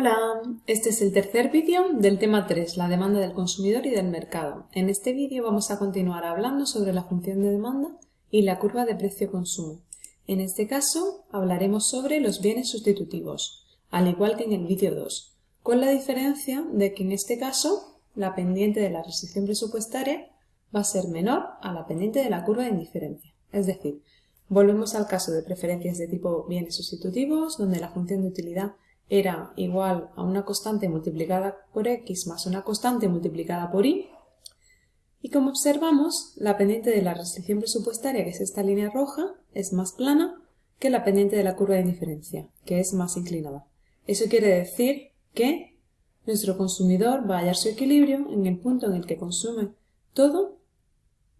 Hola, este es el tercer vídeo del tema 3, la demanda del consumidor y del mercado. En este vídeo vamos a continuar hablando sobre la función de demanda y la curva de precio-consumo. En este caso hablaremos sobre los bienes sustitutivos, al igual que en el vídeo 2, con la diferencia de que en este caso la pendiente de la restricción presupuestaria va a ser menor a la pendiente de la curva de indiferencia. Es decir, volvemos al caso de preferencias de tipo bienes sustitutivos, donde la función de utilidad era igual a una constante multiplicada por x más una constante multiplicada por y. Y como observamos, la pendiente de la restricción presupuestaria, que es esta línea roja, es más plana que la pendiente de la curva de indiferencia, que es más inclinada. Eso quiere decir que nuestro consumidor va a hallar su equilibrio en el punto en el que consume todo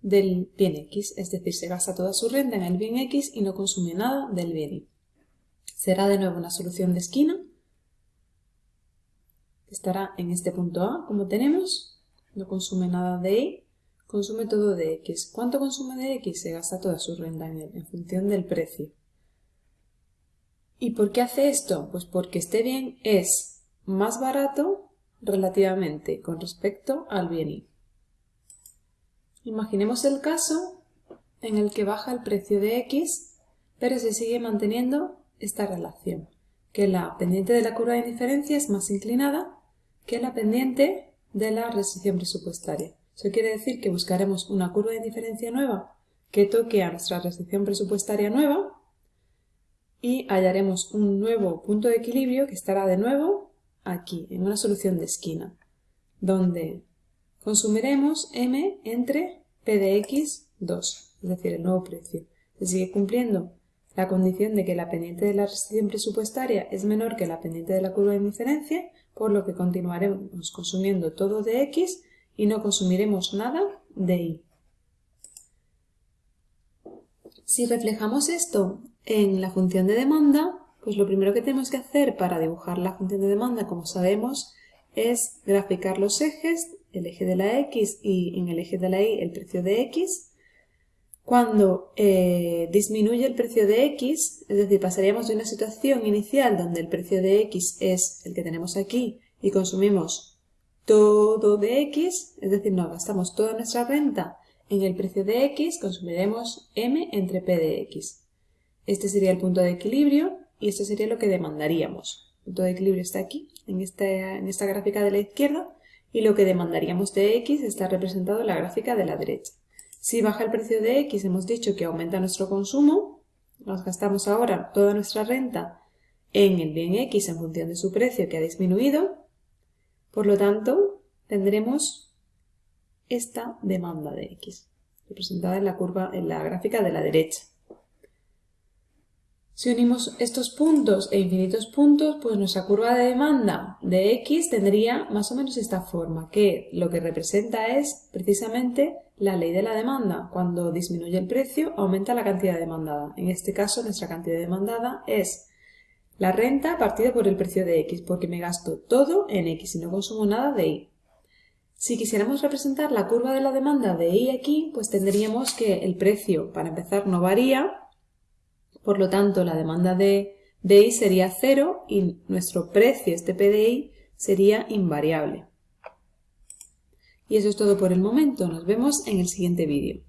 del bien X, es decir, se gasta toda su renta en el bien X y no consume nada del bien Y. Será de nuevo una solución de esquina estará en este punto A, como tenemos, no consume nada de Y, consume todo de X. ¿Cuánto consume de X? Se gasta toda su renta en, en función del precio. ¿Y por qué hace esto? Pues porque este bien es más barato relativamente con respecto al bien Y. Imaginemos el caso en el que baja el precio de X, pero se sigue manteniendo esta relación, que la pendiente de la curva de diferencia es más inclinada que la pendiente de la restricción presupuestaria. Eso quiere decir que buscaremos una curva de diferencia nueva que toque a nuestra restricción presupuestaria nueva y hallaremos un nuevo punto de equilibrio que estará de nuevo aquí, en una solución de esquina, donde consumiremos m entre p de x 2, es decir, el nuevo precio. Se sigue cumpliendo la condición de que la pendiente de la restricción presupuestaria es menor que la pendiente de la curva de diferencia por lo que continuaremos consumiendo todo de X y no consumiremos nada de Y. Si reflejamos esto en la función de demanda, pues lo primero que tenemos que hacer para dibujar la función de demanda, como sabemos, es graficar los ejes, el eje de la X y en el eje de la Y el precio de X. Cuando eh, disminuye el precio de X, es decir, pasaríamos de una situación inicial donde el precio de X es el que tenemos aquí y consumimos todo de X, es decir, no gastamos toda nuestra renta en el precio de X, consumiremos M entre P de X. Este sería el punto de equilibrio y esto sería lo que demandaríamos. El punto de equilibrio está aquí, en esta, en esta gráfica de la izquierda, y lo que demandaríamos de X está representado en la gráfica de la derecha. Si baja el precio de X, hemos dicho que aumenta nuestro consumo, nos gastamos ahora toda nuestra renta en el bien X en función de su precio que ha disminuido, por lo tanto tendremos esta demanda de X, representada en la curva, en la gráfica de la derecha. Si unimos estos puntos e infinitos puntos, pues nuestra curva de demanda de X tendría más o menos esta forma, que lo que representa es precisamente la ley de la demanda. Cuando disminuye el precio, aumenta la cantidad demandada. En este caso, nuestra cantidad demandada es la renta partida por el precio de X, porque me gasto todo en X y no consumo nada de Y. Si quisiéramos representar la curva de la demanda de Y aquí, pues tendríamos que el precio, para empezar, no varía, por lo tanto, la demanda de, I sería cero y nuestro precio, este PDI, sería invariable. Y eso es todo por el momento. Nos vemos en el siguiente vídeo.